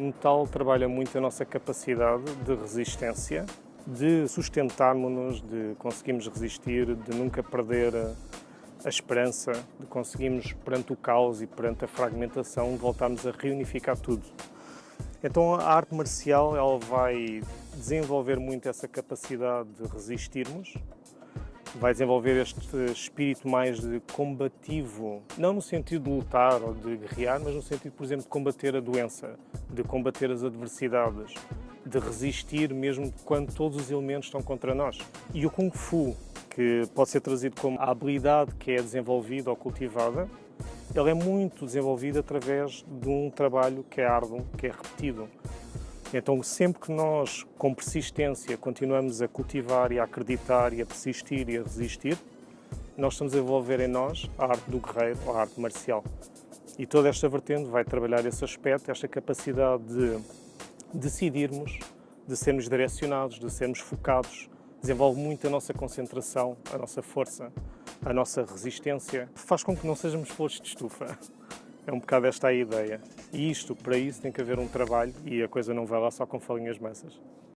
O metal trabalha muito a nossa capacidade de resistência, de sustentarmos-nos, de conseguirmos resistir, de nunca perder a esperança, de conseguirmos, perante o caos e perante a fragmentação, voltarmos a reunificar tudo. Então a arte marcial ela vai desenvolver muito essa capacidade de resistirmos, vai desenvolver este espírito mais de combativo, não no sentido de lutar ou de guerrear, mas no sentido, por exemplo, de combater a doença, de combater as adversidades, de resistir mesmo quando todos os elementos estão contra nós. E o Kung Fu, que pode ser trazido como a habilidade que é desenvolvida ou cultivada, ele é muito desenvolvido através de um trabalho que é árduo, que é repetido. Então, sempre que nós, com persistência, continuamos a cultivar e a acreditar e a persistir e a resistir, nós estamos a desenvolver em nós a arte do guerreiro, a arte marcial. E toda esta vertente vai trabalhar esse aspecto, esta capacidade de decidirmos, de sermos direcionados, de sermos focados, desenvolve muito a nossa concentração, a nossa força, a nossa resistência, faz com que não sejamos flores de estufa. É um bocado esta a ideia. E isto, para isso, tem que haver um trabalho e a coisa não vai lá só com falinhas massas.